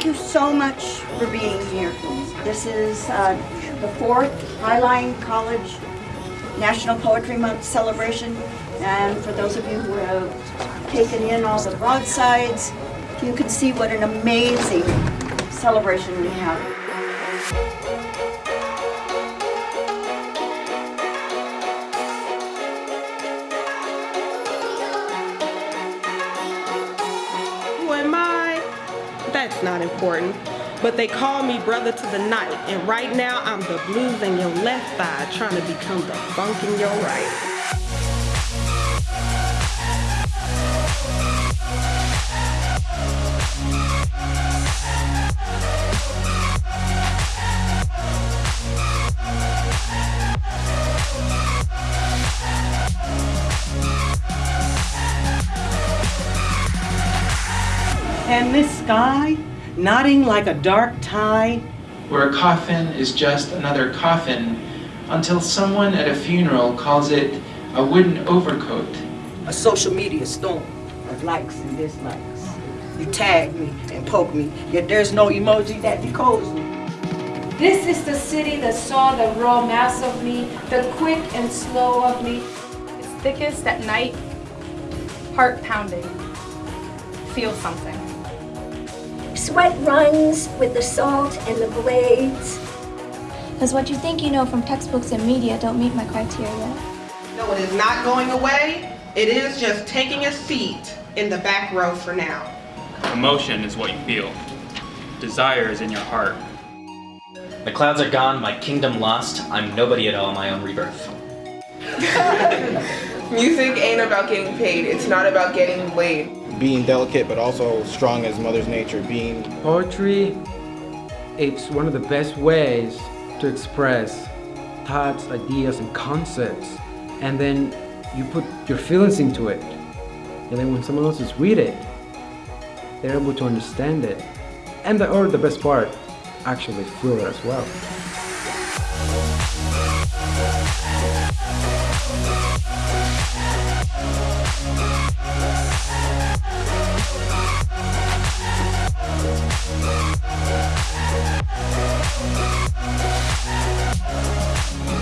Thank you so much for being here. This is uh, the fourth Highline College National Poetry Month celebration. And for those of you who have taken in all the broadsides, you can see what an amazing celebration we have. That's not important. But they call me brother to the night, and right now I'm the blues in your left thigh, trying to become the funk in your right. And this sky, nodding like a dark tide, where a coffin is just another coffin until someone at a funeral calls it a wooden overcoat. a social media storm of likes and dislikes. You tag me and poke me, yet there's no emoji that decodes me. This is the city that saw the raw mass of me, the quick and slow of me. It's thickest at night, heart pounding. Feel something. Sweat runs with the salt and the blades. Because what you think you know from textbooks and media don't meet my criteria. No, it is not going away. It is just taking a seat in the back row for now. Emotion is what you feel. Desire is in your heart. The clouds are gone, my kingdom lost. I'm nobody at all, my own rebirth. Music ain't about getting paid, it's not about getting laid. Being delicate but also strong as mother's nature, being Poetry, it's one of the best ways to express thoughts, ideas, and concepts. And then you put your feelings into it. And then when someone else is read it, they're able to understand it. And the, or the best part, actually feel it as well.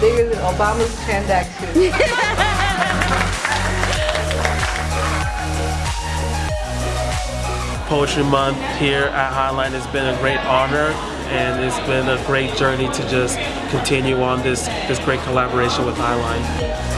Bigger than Obama's transaction. Poetry Month here at Highline has been a great honor and it's been a great journey to just continue on this, this great collaboration with Highline.